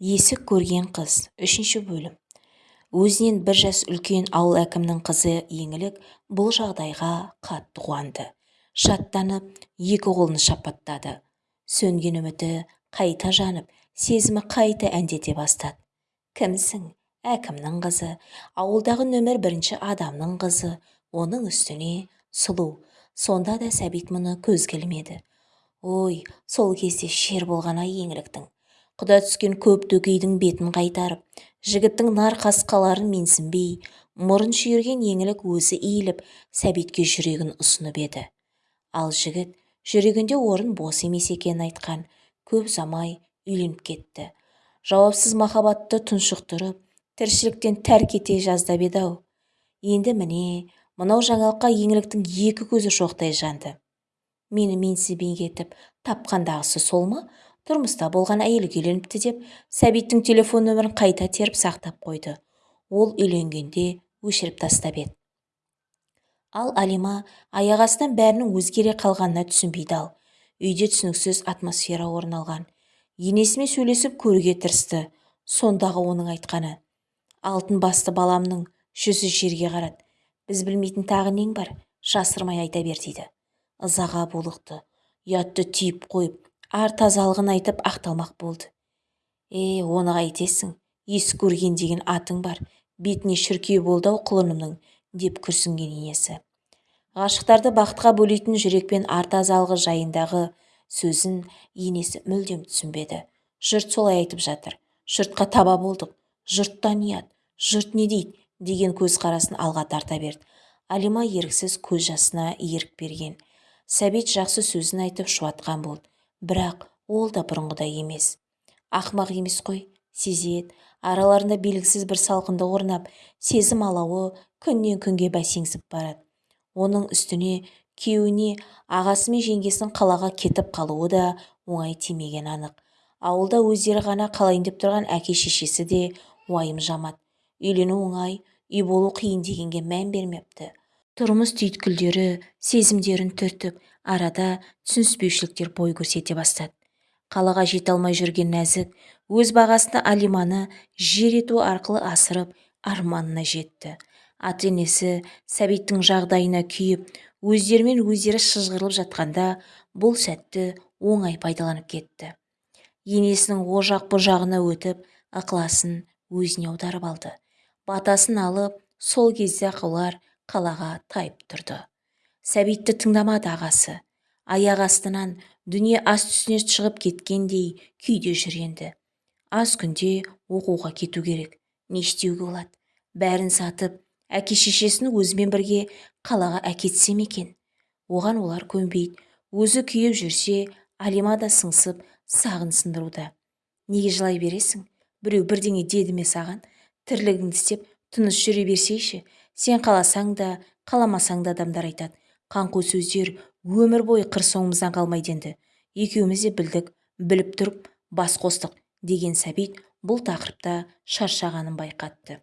есік көрген қыз үшінші бөлім. Өзінен бір жас үлкен ауыл әкімінің қызы еңлік бұл жағдайға қатты қуанды. Шаттанып екі қолын шапаттады. Сөнген үміті қайта жанып сезімі қайта әндете бастады. Кімсің? Әкімнің қызы. Ауылдағы нөмір бірінші адамның қызы. Оның үстіне сұлу. Сонда да сәбит мұны көзге ілмеді ой сол кезде шер болған-ай еңліктің. Құда түскен көп дөкейдің бетін қайтарып жігіттің нар қасқаларын менсінбей мұрын шүйірген еңлік өзі иіліп сәбитке жүрегін ұсынып еді. Ал жігіт жүрегінде орын бос емес екенін айтқан көп ұзамай үйленіп кетті. Жауапсыз махаббатты тұншықтырып тіршіліктен тәрк ете жаздап еді-ау енді міне мынау жаңалыққа еңліктің екі көзі шоқтай жанды. Мені менсінбей кетіп тапқандағысы сол ма? Тұрмыста болған әйелге үйленіпті деп сәбиттің телефон нөмірін қайта теріп сақтап қойды. Ол үйленгенде өшіріп тастап еді. Ал алима аяқ астынан бәрінің өзгере қалғанына түсінбейді ал. Үйде түсініксіз атмосфера орын алған. Енесімен сөйлесіп көруге тырысты. Сондағы оның айтқаны. Алтын басты баламның жүзі жерге қарады. Біз білмейтін тағы нең бар? Жасырмай айта бер дейді. Ызаға булықты. Ұятты түйіп қойып ар тазалығын айтып ақталмақ болды. Е оны қайтесің ес көрген деген атың бар бетіне шіркеу болды ау құлынымның деп күрсінген енесі. Ғашықтарды бақытқа бөлейтін жүрекпен ар тазалығы жайындағы сөзін енесі мүлдем түсінбеді. Жұрт солай айтып жатыр жұртқа таба болдық жұрттан ұят жұрт не дейді? деген көзқарасын алға тарта берді. Алима еріксіз көз жасына ерік берген. Сәбит жақсы сөзін айтып шуатқан болды. Бірақ ол да бұрынғыдай емес. Ақымақ емес қой сезеді араларында белгісіз бір салқындық орнап сезім алауы күннен күнге бәсеңсіп барады. Оның үстіне күйеуіне ағасы мен жеңгесінің қалаға кетіп қалуы да оңай тимеген анық. Ауылда өздері ғана қалайын деп тұрған әке-шешесі де уайым жамады үйлену оңай үй болу қиын дегенге мән бермепті. Тұрмыс түйткілдері сезімдерін түртіп арада түсініспеушіліктер бой көрсете бастады. Қалаға жете алмай жүрген нәзік өз бағасында алиманы жер ету арқылы асырып арманына жетті. Ата енесі сәбиттің жағдайына күйіп өздерімен өздері шыжғырылып жатқанда бұл сәтті оңай пайдаланып кетті. Енесінің о жақ бұ жағына өтіп ықыласын өзіне аударып алды. Батасын алып сол кезде ақылар қалаға тайып тұрды. Сәбитті тыңдамады ағасы. Аяқ астынан дүние ас түсіне шығып кеткендей күйде жүр енді. Аз күнде оқуға кету керек. Не істеуге болады? Бәрін сатып әке-шешесін өзімен бірге қалаға әкетсем екен? Оған олар көнбейді. Өзі күйіп жүрсе алима да сыңсып сағын сындыруда. Неге жылай бересің? Біреу бірдеңе деді ме саған? Тірлігіңді істеп тыныш жүре берсейші. Сен қаласаң да қаламасаң да адамдар айтады. Қаңқу сөздер өмір бойы қыр соңымыздан қалмайды енді. Екеуміз де білдік біліп тұрып бас қостық деген сәбит бұл тақырыпта шаршағанын байқатты.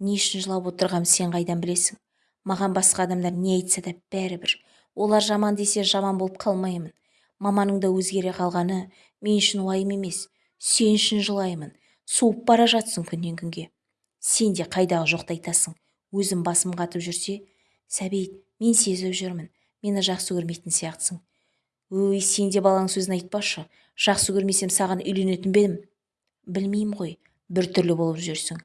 Не үшін жылап отырғанымды сен қайдан білесің? Маған басқа адамдар не айтса да бәрібір. Олар жаман десе жаман болып қалмаймын. Маманың да өзгере қалғаны мен үшін уайым емес. Сен үшін жылаймын. Суып бара жатсың күннен күнге. Сен де қайдағы жоқты айтасың. Өзім басым қатып жүрсе сәбит мен сезіп жүрмін. Мені жақсы көрмейтін сияқтысың. Өй сен де баланың сөзін айтпашы жақсы көрмесем саған үйленетін бе едім? Білмеймін ғой. Біртүрлі болып жүрсің.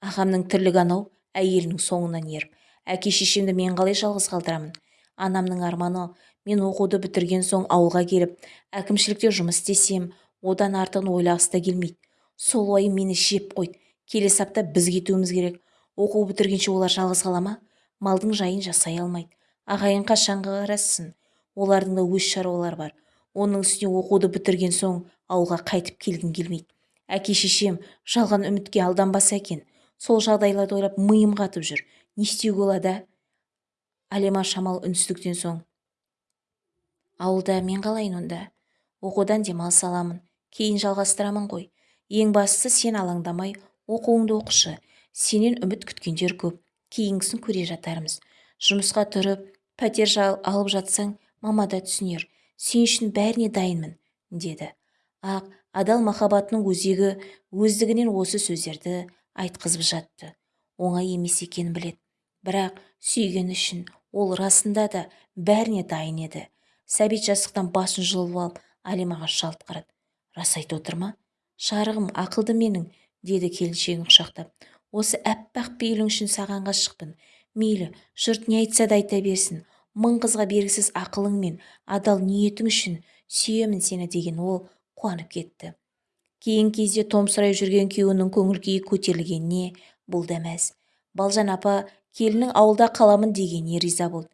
Ағамның тірлігі анау әйелінің соңынан еріп. Әке-шешемді мен қалай жалғыз қалдырамын? Анамның арманы мен оқуды бітірген соң ауылға келіп әкімшілікте жұмыс істесем одан артығын ойлағысы да келмейді. Сол уайым мені жеп қойды. Келесі апта біз кетуіміз керек. Оқу бітіргенше олар жалғыз қала ма? Малдың жайын жасай алмайды. Ағайын қашанғы қарассын олардың да өз шаруалары бар. Оның үстіне оқуды бітірген соң ауылға қайтып келгім келмейді. Әке-шешем жалған үмітке алданбаса екен. Сол жағдайларды ойлап миым қатып жүр. Не істеуге болады әлима шамал үнсіздіктен соң ауылда мен қалайын онда? Оқудан демалыс аламын. Кейін жалғастырамын ғой. Ең бастысы сен алаңдамай оқуыңды оқышы. Сенен үміт күткендер көп. Кейінгісін көре жатармыз. Жұмысқа тұрып пәтер алып жатсаң мама да түсінер. Сен үшін бәріне дайынмын деді. Ақ адал махаббатының өзегі өздігінен осы сөздерді айтқызып жатты. Оңай емес екенін біледі бірақ сүйгені үшін ол расында да бәріне дайын еді. Сәбит жастықтан басын жұлып алып алимаға жалт қарады. Рас айтып отыр ма шарығым ақылды менің деді келіншегін құшақтап. Осы аппақ пейілің үшін саған ғашықпын мейлі жұрт не айтса да айта берсін. Мың қызға бергісіз ақылың мен адал ниетің үшін сүйемін сені деген ол қуанып кетті. Кейін кезде томсырай жүрген күйеуінің көңіл-күйі көтерілгеніне бұл да мәз. Балжан апа келіннің ауылда қаламын дегеніне риза болды.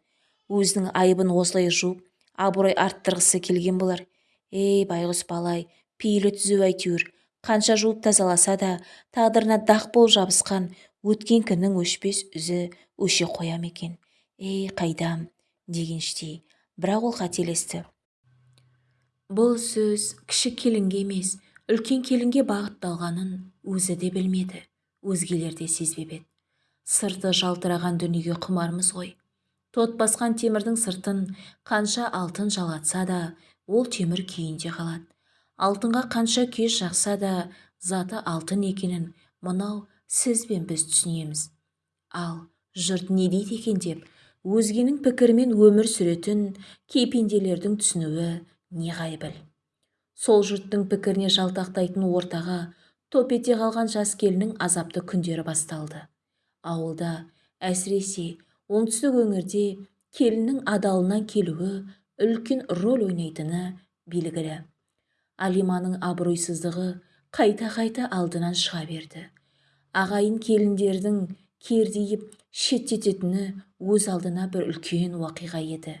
Өзінің айыбын осылай жуып абырой арттырғысы келген болар. Ей байғұс балай пейілі түзу әйтеуір. Қанша жуып тазаласа да тағдырына дақ болып жабысқан өткен күннің өшпес үзі өше қоя екен? Ей қайдам! дегеніштей бірақ ол қателесті. Бұл сөз кіші келінге емес үлкен келінге бағытталғанын өзі де білмеді өзгелер де сезбеп еді. Сырты жалтыраған дүниеге құмармыз ғой. Тот басқан темірдің сыртын қанша алтын жалатса да ол темір күйінде қалады. Алтынға қанша кеш жақса да заты алтын екенін мынау сіз бен біз түсінеміз. Ал жұрт не дейді екен деп өзгенің пікірімен өмір сүретін кейпенделердің түсінуі неғайбыл. Сол жұрттың пікіріне жалтақтайтын ортаға топ ете қалған жас келіннің азапты күндері басталды. Ауылда әсіресе оңтүстік өңірде келіннің адалынан келуі үлкен рөл ойнайтыны белгілі. Алиманың абыройсыздығы қайта-қайта алдынан шыға берді. Ағайын келіндердің кердиіп шеттететіні өз алдына бір үлкен уақиға еді.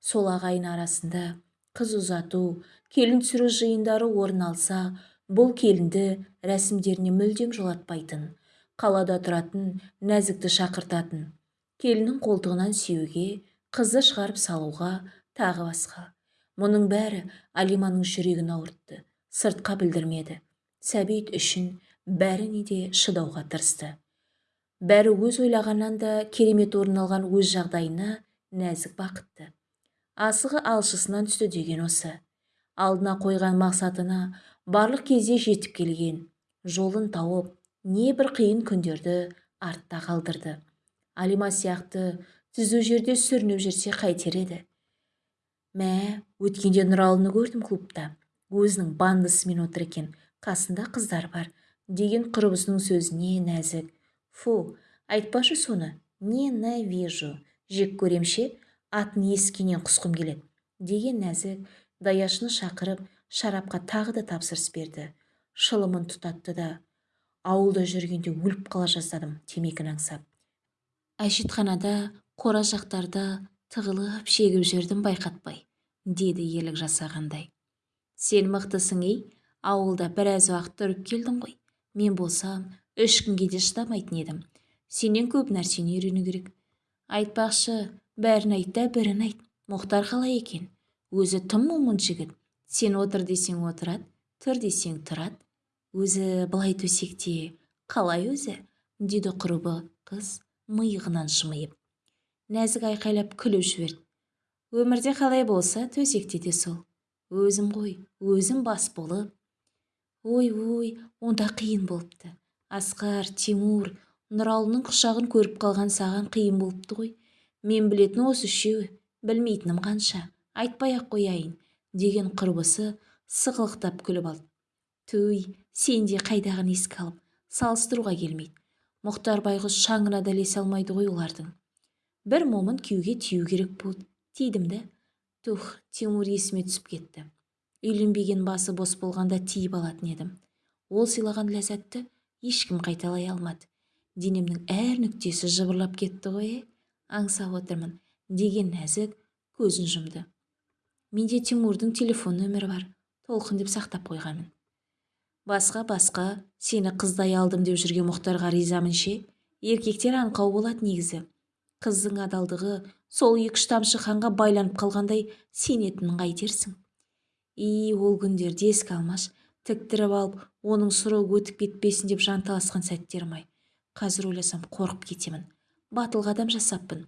Сол ағайын арасында қыз ұзату келін түсіру жиындары орын алса бұл келінді рәсімдеріне мүлдем жолатпайтын қалада тұратын нәзікті шақыртатын келіннің қолтығынан сүйеуге қызды шығарып салуға тағы басқа. Мұның бәрі алиманың жүрегін ауыртты сыртқа білдірмеді. Сәбит үшін бәріне де шыдауға тырысты. Бәрі өз ойлағаннан да керемет орын алған өз жағдайына нәзік бақытты. Асығы алшысынан түсті деген осы. Алдына қойған мақсатына барлық кезде жетіп келген жолын тауып небір қиын күндерді артта қалдырды. Алима сияқты түзу жерде сүрініп жүрсе қайтер еді. Мә өткенде нұралыны көрдім клубта. Өзінің бандысымен отыр екен. Қасында қыздар бар. Деген құрбысының сөзіне нәзік. Фу айтпашы соны. Ненавижу. Жек көрем ше атын ескенен құсқым келеді. Деген нәзік даяшыны шақырып шарапқа тағы да тапсырыс берді. Шылымын тұтатты да ауылда жүргенде өліп қала жаздадым темекіні аңсап. Әжетханада қора жақтарда тығылып шегіп жүрдім байқатпай деді ерлік жасағандай. Сен мықтысың ей ауылда біраз уақыт тұрып келдің ғой. Мен болсам үш күнге де шыдамайтын едім. Сенен көп нәрсені үйрену керек. Айтпақшы бәрін айт та бірін айт. Мұхтар қалай екен? Өзі тым момын жігіт. Сен отыр десең отырады тұр десең тұрады. Өзі былай төсекте қалай өзі деді құрбы қыз миығынан жымиып нәзік айқайлап күліп жіберді. Өмірде қалай болса төсекте де сол. Өзім ғой өзім бас болып. Ой ой онда қиын болыпты. Асқар тимур нұралының құшағын көріп қалған саған қиын болыпты ғой. Мен білетін осы үшеуі білмейтінім қанша. Айтпай-ақ қояйын деген құрбысы сықылықтап күліп алды. Туй сен де еске алып салыстыруға келмейді. Мұхтар байғұс шаңына да ілесе алмайды ғой олардың. Бір момын күйеуге тию керек болды тидім да тух тимур есіме түсіп кетті. Үйленбеген басы бос болғанда тиіп алатын едім. Ол сыйлаған ләззатты ешкім қайталай алмады. Денемнің әр нүктесі жыбырлап кетті ғой аңсап отырмын деген нәзік көзін жұмды. Менде тимурдың телефон нөмірі бар толқын деп сақтап қойғанмын. Басқа басқа сені қыздай алдым деп жүрген мұхтарға ризамын ше? Еркектер аңқау болады негізі. Қыздың адалдығы сол екі-үш тамшы қанға байланып қалғандай сенетінін қайтерсің. И ол күндерді еске алмаш тіктіріп алып оның сұры өтіп кетпесін деп жанталасқан сәттерім ай қазір ойласам қорқып кетемін. Батыл қадам жасаппын.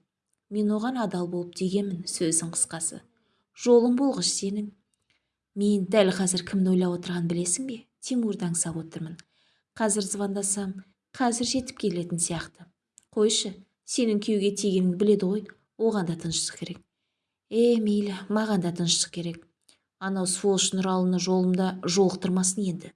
Мен оған адал болып дегенмін сөздің қысқасы. Жолың болғыш сенің. Мен дәл қазір кімді ойлап отырғанын білесің бе? Тимурды аңсап отырмын. Қазір звондасам қазір жетіп келетін сияқты. Қойшы сенің күйеуге тигеніңді біледі ғой. Оған да тыныштық керек. Е мейлі маған да тыныштық керек. Анау сволочь нұралыны жолымда жолықтырмасын енді.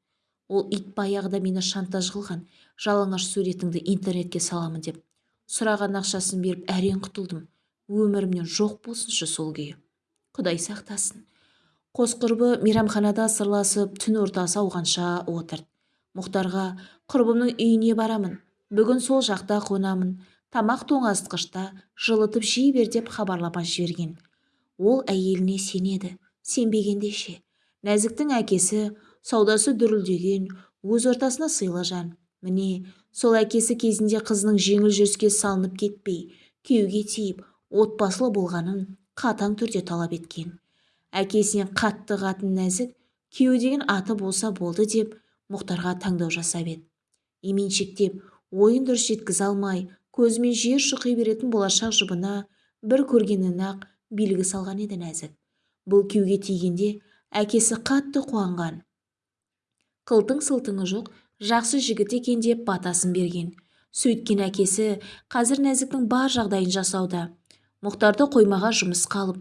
Ол ит баяғыда мені шантаж қылған. Жалаңаш суретіңді интернетке саламын деп. Сұраған ақшасын беріп әрең құтылдым. Өмірімнен жоқ болсыншы сол күйі. Құдай сақтасын. Қос құрбы мейрамханада сырласып түн ортасы ауғанша отырды. Мұхтарға құрбымның үйіне барамын. Бүгін сол жақта қонамын. Тамақ тоңазытқышта жылытып жей бер деп хабарлама жіберген. Ол әйеліне сенеді. Сенбегенде ше. Нәзіктің әкесі саудасы дүрілдеген өз ортасына сыйлы жан міне сол әкесі кезінде қызының жеңіл жүріске салынып кетпей күйеуге тиіп отбасылы болғанын қатаң түрде талап еткен. Әкесінен қатты қатын нәзік күйеу деген аты болса болды деп мұхтарға таңдау жасап еді. Именшектеп ойын дұрыс жеткізе алмай көзімен жер шұқи беретін болашақ жұбына бір көргеннен-ақ белгі салған еді нәзік. Бұл күйеуге тигенде әкесі қатты қуанған. Қылтың-сылтыңы жоқ жақсы жігіт екен деп батасын берген. Сөйткен әкесі қазір нәзіктің бар жағдайын жасауда. Мұхтарды қоймаға жұмыс қалып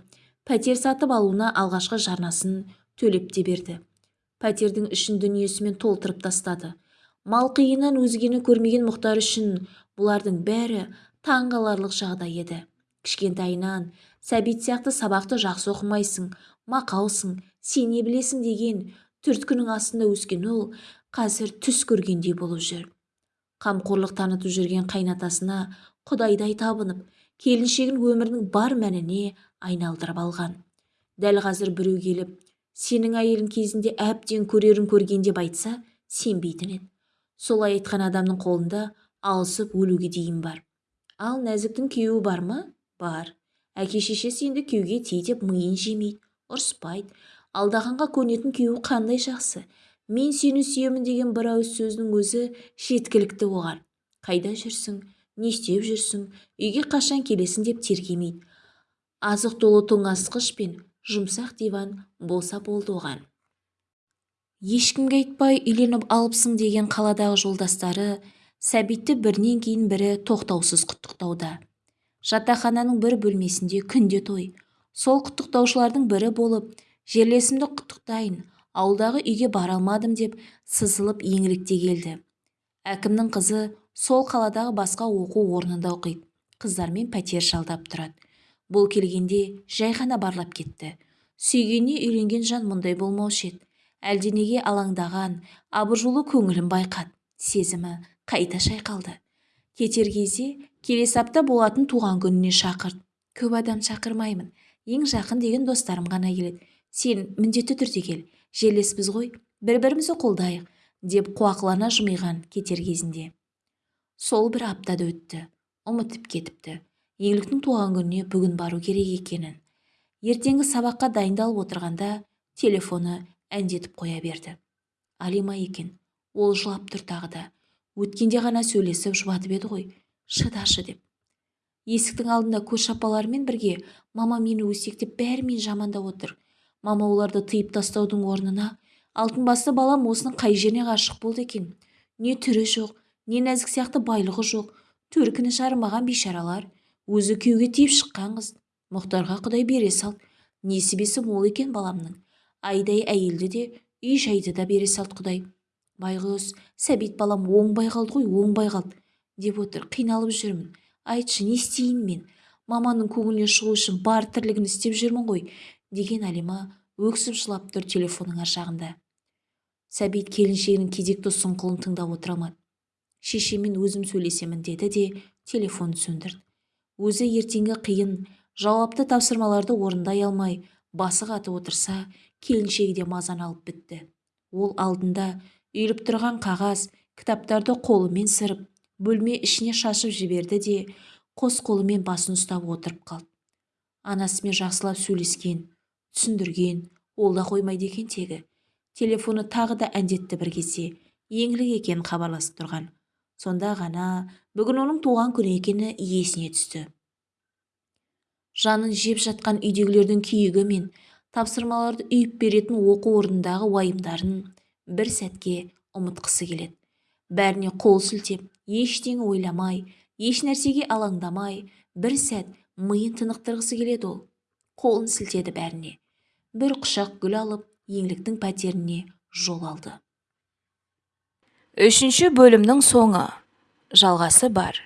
пәтер сатып алуына алғашқы жарнасын төлеп те берді. Пәтердің ішін дүниесімен толтырып тастады. Мал қиыннан өзгені көрмеген мұхтар үшін бұлардың бәрі таңғаларлық жағдай еді. Кішкентайынан сәбит сияқты сабақты жақсы оқымайсың мақаусың сен не білесің? деген түрткінің астында өскен ол қазір түс көргендей болып жүр. Қамқорлық танытып жүрген қайнатасына құдайдай табынып келіншегін өмірінің бар мәніне айналдырып алған. Дәл қазір біреу келіп сенің әйелің кезінде әбден көрерін көрген деп айтса сенбейтін еді. Солай айтқан адамның қолында алысып өлуге дейін бар. Ал нәзіктің күйеуі бар ма? Бар. Әке-шешесі енді күйеуге тей деп миын жемейді ұрыспайды. Алдағанға көнетін күйеуі қандай жақсы. Мен сені сүйемін деген бір ауыз сөзінің өзі жеткілікті оған. Қайда жүрсің? Не істеп жүрсің? Үйге қашан келесің? деп тергемейді. Азық толы тоңазытқыш пен жұмсақ диван болса болды оған. Ешкімге айтпай үйленіп алыпсың деген қаладағы жолдастары сәбитті бірінен кейін бірі тоқтаусыз құттықтауда. Жатақхананың бір бөлмесінде күнде той. Сол құттықтаушылардың бірі болып жерлесімді құттықтайын ауылдағы үйге бара алмадым деп сызылып еңлікте келді. Әкімнің қызы сол қаладағы басқа оқу орнында оқиды. Қыздармен пәтер жалдап тұрады. Бұл келгенде жай ғана барлап кетті. Сүйгеніне үйленген жан мұндай болмаушы еді. Әлденеге алаңдаған абыржулы көңілін байқады. Сезімі қайта шайқалды. Кетер кезде келесі апта болатын туған күніне шақырт көп адам шақырмаймын. Ең жақын деген достарым ғана келеді. Сен міндетті түрде кел. Жерлеспіз ғой. Бір-бірімізді қолдайық деп қуақылана жымиған кетер кезінде. Сол бір аптада өтті. Ұмытып кетіпті. Еңліктің туған күніне бүгін бару керек екенін. Ертеңгі сабаққа дайындалып отырғанда телефоны әндетіп қоя берді. Алима екен. Ол жылап тұр тағы да. Өткенде ғана сөйлесіп жұбатып еді ғой. Шыдашы деп. Есіктің алдында көрші апаларымен бірге мама мені өсектеп бәрімен жамандап отыр. Мама оларды тыйып тастаудың орнына. Алтын басты балам осының қай жеріне ғашық болды екен? Не түрі жоқ не нәзік сияқты байлығы жоқ. Төркіні жарымаған бейшаралар. Өзі күйеуге тиіп шыққан қыз. Мұхтарға құдай бере сал. Несібесі мол екен баламның. Айдай әйелді де үй жайды да бере салды құдай. Байғұс сәбит балам оңбай қалды ғой оңбай қалды деп отыр. Қиналып жүрмін. Айтшы не істейін мен? Маманың көңіліне шығу үшін бар тірлігін істеп жүрмін ғой деген әлима өксіп жылап тұр телефонның ар жағында. Сәбит келіншегінің кезекті сұңқылын тыңдап отыра алмады шешеммен өзім сөйлесемін деді де телефонды сөндірді. Өзі ертеңгі қиын жауапты тапсырмаларды орындай алмай басы қатып отырса келіншегі де мазаны алып бітті. Ол алдында үйіліп тұрған қағаз кітаптарды қолымен сырып бөлме ішіне шашып жіберді де қос қолымен басын ұстап отырып қалды. Анасымен жақсылап сөйлескен түсіндірген ол да қоймайды екен тегі. Телефоны тағы да әндетті бір кезде еңлік екен хабарласып тұрған. Сонда ғана бүгін оның туған күні екені есіне түсті. Жанын жеп жатқан үйдегілердің күйігі мен тапсырмаларды үйіп беретін оқу орнындағы уайымдарын бір сәтке ұмытқысы келеді. Бәріне қол сілтеп ештеңе ойламай еш нәрсеге алаңдамай бір сәт миын тынықтырғысы келеді ол. Қолын сілтеді бәріне. Бір құшақ гүл алып еңліктің пәтеріне жол алды. Үшінші бөлімнің соңы. Жалғасы бар.